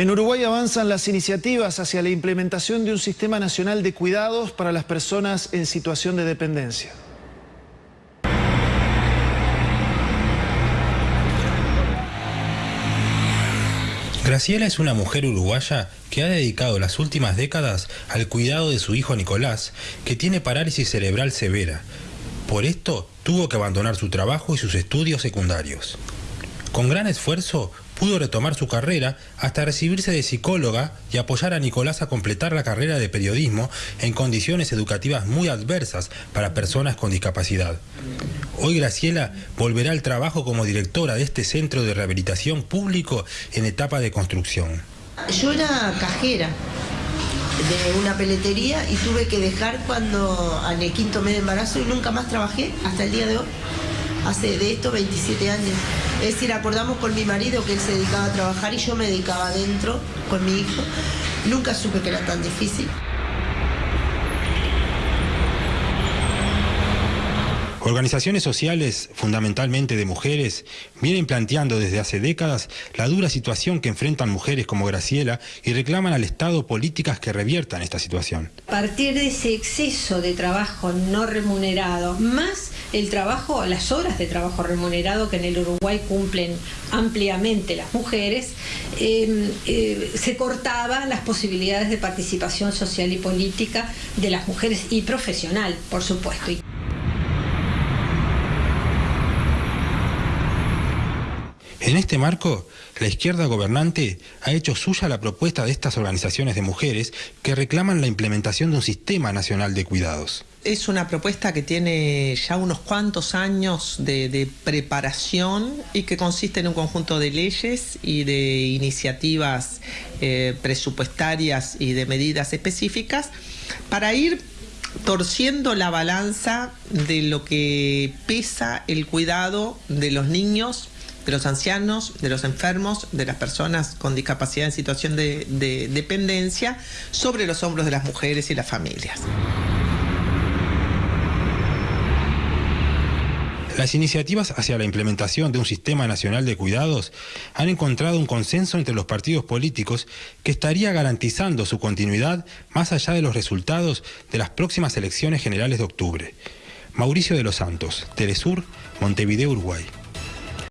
En Uruguay avanzan las iniciativas hacia la implementación de un sistema nacional de cuidados para las personas en situación de dependencia. Graciela es una mujer uruguaya que ha dedicado las últimas décadas al cuidado de su hijo Nicolás, que tiene parálisis cerebral severa. Por esto tuvo que abandonar su trabajo y sus estudios secundarios. Con gran esfuerzo pudo retomar su carrera hasta recibirse de psicóloga y apoyar a Nicolás a completar la carrera de periodismo en condiciones educativas muy adversas para personas con discapacidad. Hoy Graciela volverá al trabajo como directora de este centro de rehabilitación público en etapa de construcción. Yo era cajera de una peletería y tuve que dejar cuando en el quinto de embarazo y nunca más trabajé hasta el día de hoy. Hace de esto 27 años. Es decir, acordamos con mi marido que él se dedicaba a trabajar y yo me dedicaba adentro con mi hijo. Nunca supe que era tan difícil. Organizaciones sociales, fundamentalmente de mujeres, vienen planteando desde hace décadas la dura situación que enfrentan mujeres como Graciela y reclaman al Estado políticas que reviertan esta situación. A partir de ese exceso de trabajo no remunerado, más el trabajo, las horas de trabajo remunerado que en el Uruguay cumplen ampliamente las mujeres, em, eh, se cortaban las posibilidades de participación social y política de las mujeres y profesional, por supuesto. En este marco, la izquierda gobernante ha hecho suya la propuesta de estas organizaciones de mujeres que reclaman la implementación de un sistema nacional de cuidados. Es una propuesta que tiene ya unos cuantos años de, preparación y que consiste en un conjunto de leyes y de iniciativas eh, presupuestarias y de medidas específicas para ir torciendo la balanza de lo que pesa el cuidado de los niños de los ancianos, de los enfermos, de las personas con discapacidad en situación de, dependencia, sobre los hombros de las mujeres y las familias. Las iniciativas hacia la implementación de un sistema nacional de cuidados han encontrado un consenso entre los partidos políticos que estaría garantizando su continuidad más allá de los resultados de las próximas elecciones generales de octubre. Mauricio de los Santos, Telesur, Montevideo, Uruguay.